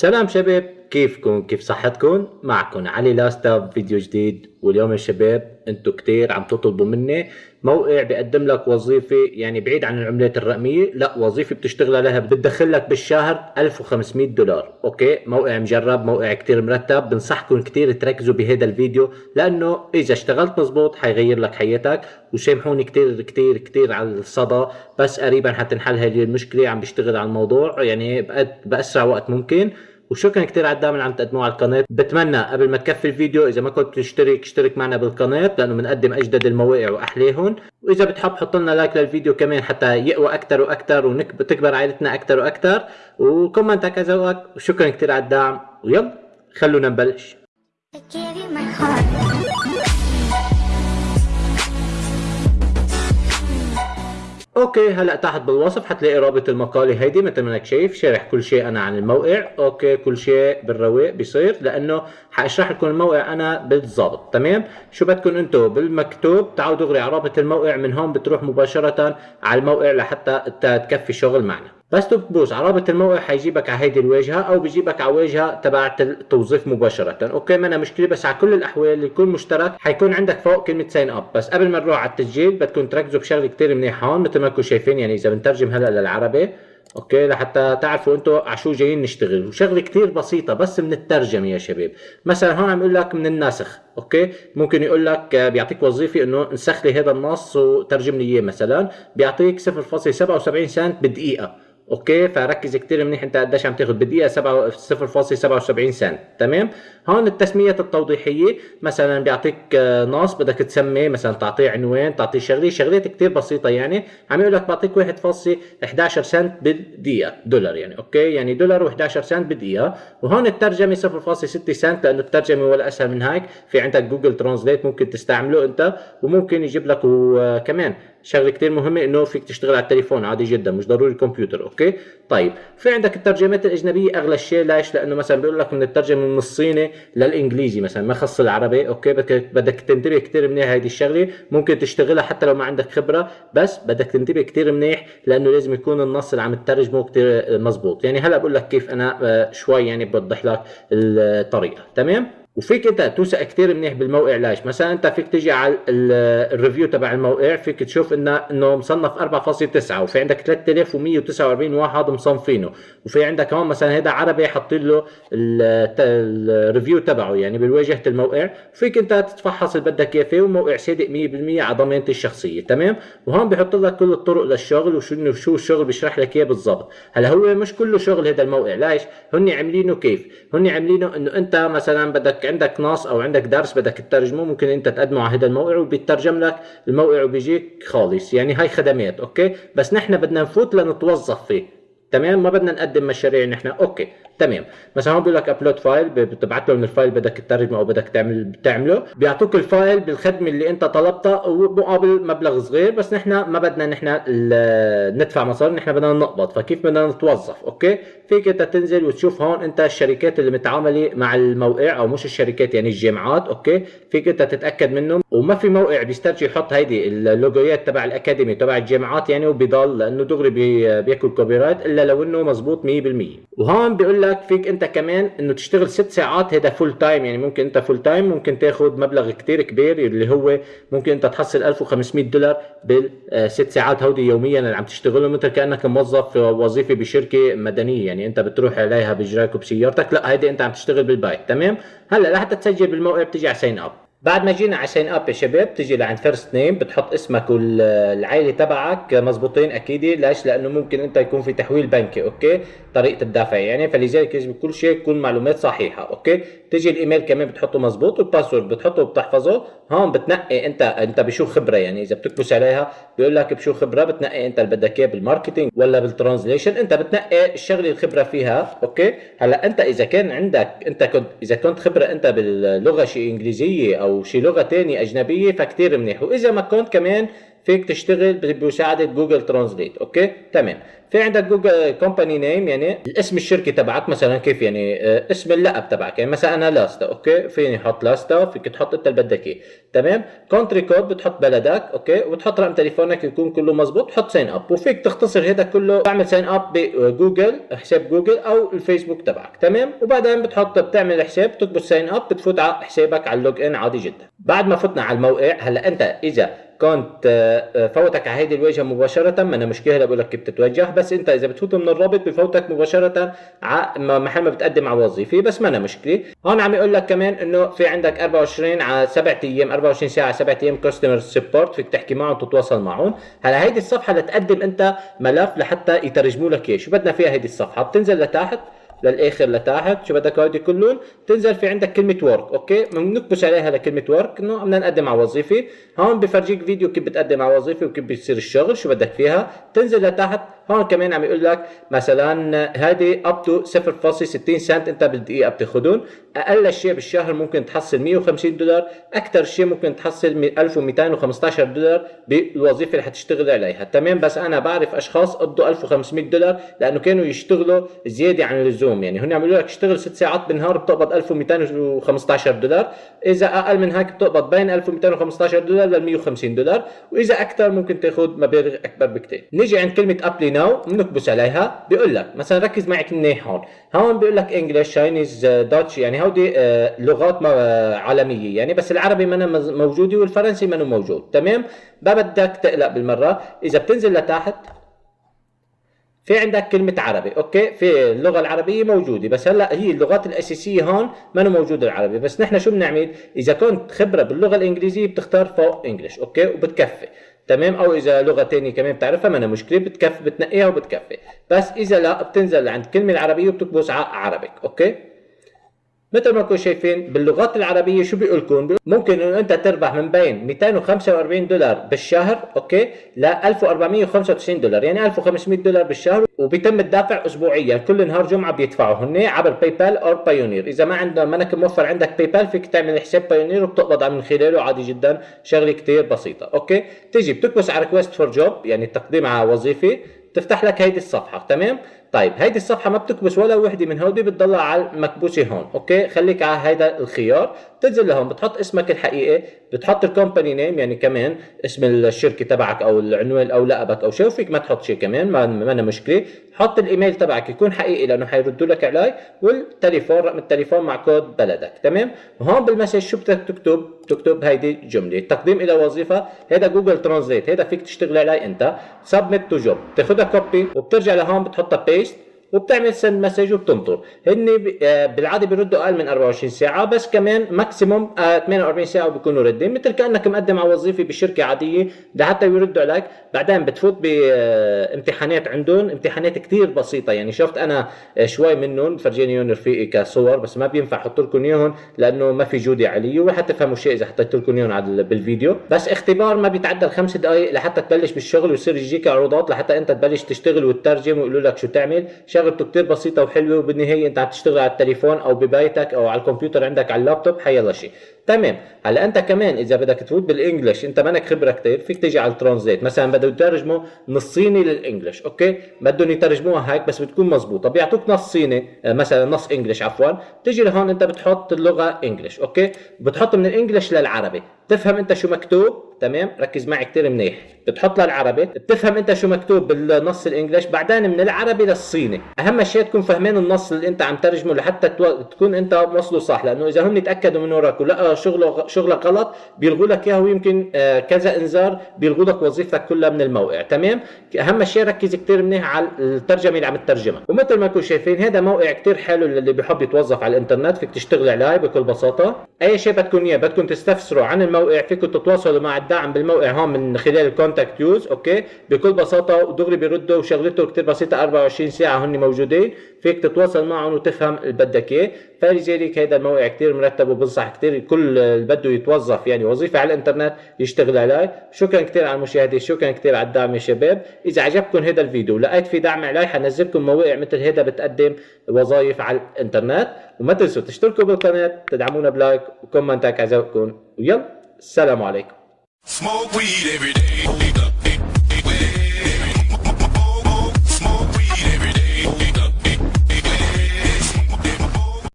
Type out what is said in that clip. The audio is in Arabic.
سلام شباب كيفكم؟ كيف صحتكم؟ معكم علي لاستا بفيديو جديد واليوم يا شباب أنتم كتير عم تطلبوا مني موقع بيقدم لك وظيفة يعني بعيد عن العملات الرقمية لا وظيفة بتشتغل عليها بتدخل لك بالشهر 1500 دولار. أوكي؟ موقع مجرب موقع كتير مرتب بنصحكم كتير تركزوا بهذا الفيديو لأنه إذا اشتغلت مزبوط حيغير لك حياتك وسامحوني كتير كتير كتير على الصدى بس قريبا حتنحل هذه المشكلة عم بشتغل على الموضوع يعني بأسرع وقت ممكن. وشكرا كثير على الدعم اللي عم تقدموه على القناة. بتمنى قبل ما تكفي الفيديو إذا ما كنت تشترك اشترك معنا بالقناة لأنه بنقدم أجدد المواقع واحلاهم وإذا بتحب حط لنا لايك للفيديو كمان حتى يقوى أكثر وأكثر وتكبر عائلتنا أكثر وأكثر وكومنتك ذوقك وشكرا كثير على الدعم ويلا خلونا نبلش. Okay هلأ تحت بالوصف حتلاقي رابط المقالة هيدي مثل ما إنك شايف شارح كل شيء أنا عن الموقع. Okay كل شيء بالرواق بيصير لأنه حأشرح لكم الموقع أنا بالضبط تمام؟ شو بدكم أنتم بالمكتوب تعالوا دغري على رابط الموقع من هون بتروح مباشرة على الموقع لحتى تكفي شغل معنا. بس تدوس على رابط الموقع حيجيبك على هيدي الواجهة أو بيجيبك على واجهة تبعت التوظيف مباشرة. Okay ما في مشكلة بس على كل الأحوال يكون مشترك. حيكون عندك فوق كلمة sign up بس قبل ما نروح على التسجيل بدكم تركزوا بشغلة كثير منيحة هون مثل ما انكم شايفين يعني إذا بنترجم هلأ للعربي. Okay لحتى تعرفوا أنتم على شو جايين نشتغل. وشغلة كثير بسيطة بس من الترجمه يا شباب. مثلا هون عم يقول لك من الناسخ. Okay ممكن يقول لك بيعطيك وظيفة إنه نسخ لي هذا النص وترجم لي إياه مثلا. بيعطيك 0.77 سنت بالدقيقة. Okay فركز كثير منيح انت قديش عم تاخذ بالدقيقه 0.77 سنت. تمام؟ هون التسميات التوضيحية مثلا بيعطيك آه، نص بدك تسمي مثلا تعطيه عنوان تعطيه شغلة شغلات كثير بسيطة يعني. عم يقول لك بعطيك 1.11 سنت بالدقيقة دولار يعني okay؟ يعني دولار و11 سنت بالدقيقة. وهون الترجمة 0.6 سنت لأنه الترجمة ولا أسهل من هيك. في عندك Google Translate ممكن تستعمله أنت وممكن يجيب لك وكمان شغلة كثير مهمة إنه فيك تشتغل على التليفون عادي جدا مش ضروري الكمبيوتر okay؟ طيب في عندك الترجمات الأجنبية أغلى شيء ليش؟ لأنه مثلا بيقول لك من الترجمة من الصيني للإنجليزي مثلا ما خص العربي okay؟ بدك بدك تنتبه كثير منيح هذه الشغلة ممكن تشتغلها حتى لو ما عندك خبرة بس بدك تنتبه كثير منيح لأنه لازم يكون النص اللي عم تترجمه كثير مزبوط. يعني هلأ بقول لك كيف أنا آه، شوي يعني بوضح لك الطريقة تمام؟ وفيك انت توثق كثير منيح بالموقع ليش؟ مثلا انت فيك تيجي على ال review تبع الموقع فيك تشوف انه إنه مصنف 4.9 وفي عندك 3149 واحد مصنفينه وفي عندك هون مثلا هذا عربي حاطين له ال review تبعه يعني بالواجهة الموقع فيك انت تتفحص اللي بدك إياه فيه وموقع صادق 100% على ضمانتي الشخصية تمام؟ وهون بحط لك كل الطرق للشغل وشو شو الشغل بيشرح لك إياه بالضبط. هلأ هو مش كله شغل هذا الموقع ليش؟ هن عاملينه كيف؟ هن عاملينه إنه أنت مثلا بدك عندك نص أو عندك درس بدك تترجمه ممكن أنت تقدمه على هذا الموقع وبيترجم لك الموقع وبيجيك خالص. يعني هاي خدمات okay؟ بس نحن بدنا نفوت لنتوظف فيه. تمام؟ ما بدنا نقدم مشاريع نحن okay. تمام. مثلا هون بيقول لك upload file بتبعت لهم ال file بدك تترجمه أو بدك تعمل بتعمله. بيعطوك ال file بالخدمة اللي أنت طلبتها ومقابل مبلغ صغير بس نحن ما بدنا نحن ندفع مصاري نحن بدنا نقبض. فكيف بدنا نتوظف؟ okay؟ فيك أنت تنزل وتشوف هون أنت الشركات اللي متعاملة مع الموقع أو مش الشركات يعني الجامعات. okay؟ فيك أنت تتأكد منهم. وما في موقع بيسترجي يحط هيدي اللوجويات تبع الأكاديمي تبع الجامعات يعني وبيضل لأنه دغري بياكل copyright إلا لو إنه مزبوط 100% وهون بيقول لك فيك انت كمان انه تشتغل ست ساعات هذا full time يعني ممكن انت full time ممكن تاخذ مبلغ كتير كبير اللي هو ممكن انت تحصل 1500 دولار بالست ساعات هودي يوميا اللي عم تشتغلهم مثل كأنك موظف وظيفة بشركة مدنية. يعني انت بتروح عليها بإجراك وبسيارتك لا هيدي انت عم تشتغل بالبيت. تمام؟ هلأ لحتى تسجل بالموقع بتيجي على sign up بعد ما جينا على sign up يا شباب بتجي لعند first name بتحط اسمك والعائله تبعك. مزبوطين أكيد. ليش؟ لأنه ممكن انت يكون في تحويل بنكي okay؟ طريقة الدفع يعني فلذلك يجب كل شيء يكون معلومات صحيحة okay؟ تيجي الإيميل كمان بتحطه مزبوط وال password بتحطه وبتحفظه هون بتنقي أنت أنت بشو خبرة يعني إذا بتكبس عليها بيقول لك بشو خبرة بتنقي أنت اللي بدك اياه بال marketing ولا بال translation أنت بتنقي الشغلة الخبرة فيها okay؟ هلأ أنت إذا كان عندك أنت كنت إذا كنت خبرة أنت باللغة شيء إنجليزية أو شي لغة ثانية أجنبية فكتير منيح وإذا ما كنت كمان فيك تشتغل بمساعدة Google Translate okay؟ تمام. في عندك جوجل company name يعني الاسم الشركة تبعك مثلا كيف يعني؟ آه، اسم اللقب تبعك يعني مثلا أنا لاستا okay؟ فيني أحط لاستا فيك تحط أنت اللي بدك إياه تمام؟ country code بتحط بلدك okay؟ وبتحط رقم تليفونك يكون كله مزبوط تحط sign up وفيك تختصر هذا كله تعمل sign up بجوجل حساب جوجل أو الفيسبوك تبعك تمام؟ وبعدين بتحط بتعمل حساب بتكبس sign up بتفوت على حسابك على ال log in عادي جدا. بعد ما فتنا على الموقع هلأ أنت إذا كنت آه، فوتك على هيدي الواجهه مباشرة. ما أنا مشكله هلا بقول لك كيف تتوجه. بس أنت إذا بتفوت من الرابط بفوتك مباشرة على محل ما بتقدم على وظيفه بس ما أنا مشكلة. هون عم يقول لك كمان إنه في عندك 24 على 7 أيام 24 ساعة 7 أيام customer support فيك تحكي معهم تتواصل معهم. هلا هيدي الصفحة لتقدم أنت ملف لحتى يترجموا لك إياه. شو بدنا فيها هيدي الصفحة؟ بتنزل لتحت. للآخر لتحت. شو بدك هودي كلهم؟ تنزل في عندك كلمة work okay؟ بنكبس عليها لكلمة work إنه بدنا نقدم على وظيفة. هون بفرجيك فيديو كيف بتقدم على وظيفة وكيف بيصير الشغل شو بدك فيها. تنزل لتحت. هون كمان عم يقول لك مثلا هذه up to 0.60 سنت أنت بالدقيقة بتاخذهم أقل شيء بالشهر ممكن تحصل 150 دولار أكثر شيء ممكن تحصل 1215 دولار بالوظيفة اللي حتشتغل عليها. تمام بس أنا بعرف أشخاص قبضوا 1500 دولار لأنه كانوا يشتغلوا زيادة عن اللزوم. يعني هن عملوا لك اشتغل 6 ساعات بالنهار بتقبض 1215 دولار. إذا أقل من هيك بتقبض بين 1215 دولار لل 150 دولار. وإذا أكثر ممكن تاخذ مبالغ أكبر بكثير نيجي عند كلمة apply now بنكبس عليها بيقول لك مثلا ركز معي منيح هون. هون بيقول لك English Chinese Dutch يعني آه، لغات عالمية. يعني بس العربي ما موجودة والفرنسي ما موجود. تمام؟ ما بدك تقلق بالمرة. إذا بتنزل لتحت في عندك كلمة عربي okay؟ في اللغة العربية موجودة. بس هلأ هي اللغات الأساسية هون ما موجودة العربي. بس نحن شو بنعمل؟ إذا كنت خبرة باللغة الإنجليزية بتختار فوق English okay؟ وبتكفي. تمام؟ أو إذا لغة ثانية كمان بتعرفها ما أنا مشكلة بتكفي بتنقيها وبتكفي. بس إذا لأ بتنزل عند الكلمة العربية وبتكبس على Arabic okay؟ مثل ما انكم شايفين باللغات العربية شو بيقول لكم ممكن إنه أنت تربح من بين 245 دولار بالشهر okay؟ ل 1495 دولار يعني 1500 دولار بالشهر وبيتم الدافع اسبوعيا. كل نهار جمعة بيدفعوا هن عبر باي بال أو بايونير إذا ما عندك منك موفر عندك باي بال فيك تعمل حساب بايونير وبتقبض من خلاله عادي جدا. شغلة كثير بسيطة okay؟ تيجي بتكبس على request for job يعني التقديم على وظيفة. تفتح لك هيدي الصفحة تمام؟ طيب هيدي الصفحة ما بتكبس ولا وحدة من هودي بتضلها على المكبوسة هون okay؟ خليك على هيدا الخيار تنزل لهون بتحط اسمك الحقيقي بتحط ال company name يعني كمان اسم الشركة تبعك أو العنوان أو لقبك أو شيء فيك ما تحط شيء كمان ما ما مشكلة. حط الايميل تبعك يكون حقيقي لأنه حيردوا لك عليه والتليفون رقم التليفون مع كود بلدك تمام؟ وهون بال message شو بدك تكتب؟ تكتب هيدي الجمله تقديم إلى وظيفة هذا Google Translate هذا فيك تشتغل عليه أنت submit to job copy وبترجع لهون بتحطها paste وبتعمل send message وبتنطر. هن آه، بالعادة بيردوا أقل من 24 ساعة بس كمان maximum 48 ساعة وبيكونوا ردين مثل كأنك مقدم على وظيفة بشركة عادية لحتى يردوا عليك. بعدين بتفوت بامتحانات عندهم امتحانات كثير بسيطة. يعني شفت أنا آه، شوي منهم فرجيني رفيقي كصور بس ما بينفع أحط لكم إياهم لأنه ما في جودة عليه ولا تفهموا شيء إذا حطيت لكم إياهم بالفيديو. بس اختبار ما بيتعدى الخمس دقائق لحتى تبلش بالشغل ويصير يجيك عروضات لحتى أنت تبلش تشتغل وتترجم ويقولوا لك شو تعمل. شغلته كتير بسيطة وحلوة وبالنهاية أنت عم تشتغل على التليفون أو ببيتك أو على الكمبيوتر عندك على اللابتوب حيلا شيء تمام. هلأ أنت كمان إذا بدك تفوت بالانجلش أنت منك خبرة كتير فيك تيجي على الترانزليت مثلا بدهم يترجموا نص صيني لل English okay؟ بدهم يترجموها هيك بس بتكون مزبوطه بيعطوك نص صيني آه، مثلا نص English عفوا. تيجي لهون أنت بتحط اللغة English okay؟ بتحط من ال English للعربي. تفهم انت شو مكتوب؟ تمام؟ ركز معي كثير منيح. بتحط للعربي. بتفهم انت شو مكتوب بالنص ال English؟ بعدين من العربي للصيني. أهم شيء تكون فاهمين النص اللي انت عم ترجمه لحتى تكون انت موصله صح. لأنه إذا هم يتأكدوا من وراك ولقوا شغله شغلك غلط بيلغوا لك اياه ويمكن آه، كذا إنذار بيلغوا لك وظيفتك كلها من الموقع. تمام؟ أهم شيء ركز كثير منيح على الترجمة اللي عم تترجمها. ومثل ما انكم شايفين هذا موقع كثير حلو للي بيحب يتوظف على الإنترنت. فيك تشتغل عليه بكل بساطة. أي شيء بدكم إياه بدكم تستفسروا عن الموقع فيكم تتواصلوا مع الدعم بالموقع هون من خلال ال contact us okay؟ بكل بساطة ودغري بيردوا وشغلته كثير بسيطة 24 ساعة هن موجودين فيك تتواصل معهم وتفهم اللي بدك إياه. فلذلك هذا الموقع كثير مرتب وبنصح كثير كل اللي بده يتوظف يعني وظيفة على الإنترنت يشتغل عليه شكرا كثير على المشاهدة شكرا كثير على الدعم يا شباب. إذا عجبكم هذا الفيديو ولقيت في دعم علي حنزلكم مواقع مثل هذا بتقدم وظائف على الإنترنت. وما تنسوا تشتركوا بالقناة تدعمونا بلايك وكومنتات عزوكم ويلا السلام عليكم